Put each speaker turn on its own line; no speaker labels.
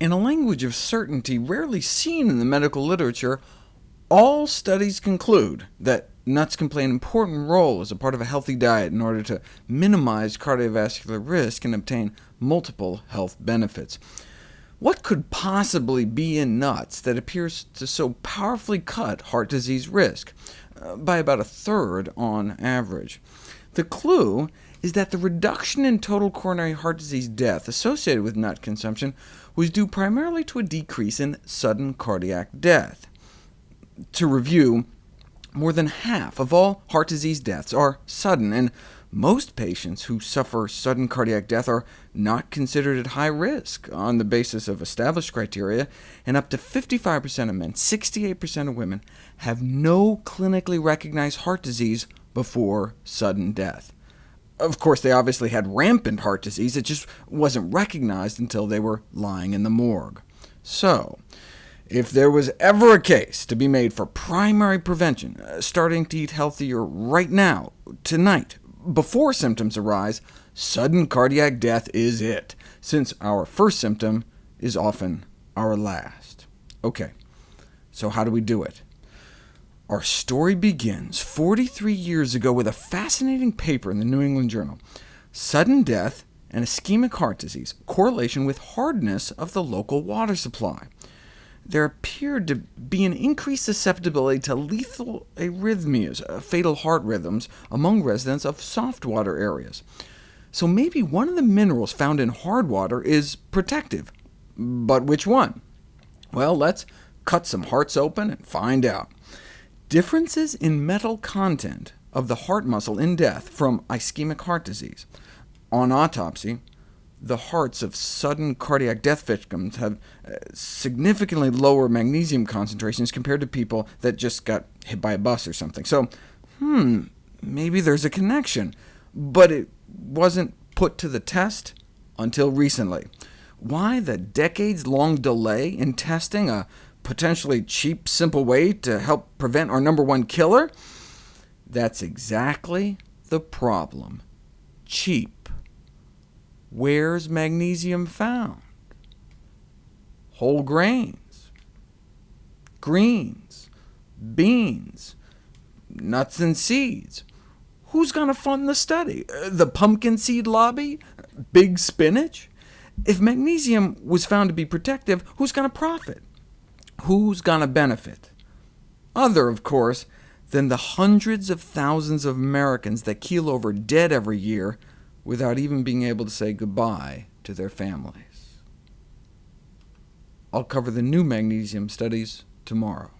In a language of certainty rarely seen in the medical literature, all studies conclude that nuts can play an important role as a part of a healthy diet in order to minimize cardiovascular risk and obtain multiple health benefits. What could possibly be in nuts that appears to so powerfully cut heart disease risk? Uh, by about a third on average. The clue is that the reduction in total coronary heart disease death associated with nut consumption was due primarily to a decrease in sudden cardiac death. To review, more than half of all heart disease deaths are sudden, and most patients who suffer sudden cardiac death are not considered at high risk on the basis of established criteria, and up to 55% of men, 68% of women, have no clinically recognized heart disease before sudden death. Of course, they obviously had rampant heart disease, it just wasn't recognized until they were lying in the morgue. So, if there was ever a case to be made for primary prevention, uh, starting to eat healthier right now, tonight, before symptoms arise, sudden cardiac death is it, since our first symptom is often our last. OK, so how do we do it? Our story begins 43 years ago with a fascinating paper in the New England Journal, Sudden Death and Ischemic Heart Disease, Correlation with Hardness of the Local Water Supply. There appeared to be an increased susceptibility to lethal arrhythmias, uh, fatal heart rhythms, among residents of soft water areas. So maybe one of the minerals found in hard water is protective. But which one? Well, let's cut some hearts open and find out. Differences in metal content of the heart muscle in death from ischemic heart disease. On autopsy, the hearts of sudden cardiac death victims have uh, significantly lower magnesium concentrations compared to people that just got hit by a bus or something. So, hmm, maybe there's a connection, but it wasn't put to the test until recently. Why the decades-long delay in testing a potentially cheap, simple way to help prevent our number one killer? That's exactly the problem. Cheap. Where's magnesium found? Whole grains, greens, beans, nuts and seeds. Who's going to fund the study? Uh, the pumpkin seed lobby? Big spinach? If magnesium was found to be protective, who's going to profit? Who's going to benefit? Other, of course, than the hundreds of thousands of Americans that keel over dead every year without even being able to say goodbye to their families. I'll cover the new magnesium studies tomorrow.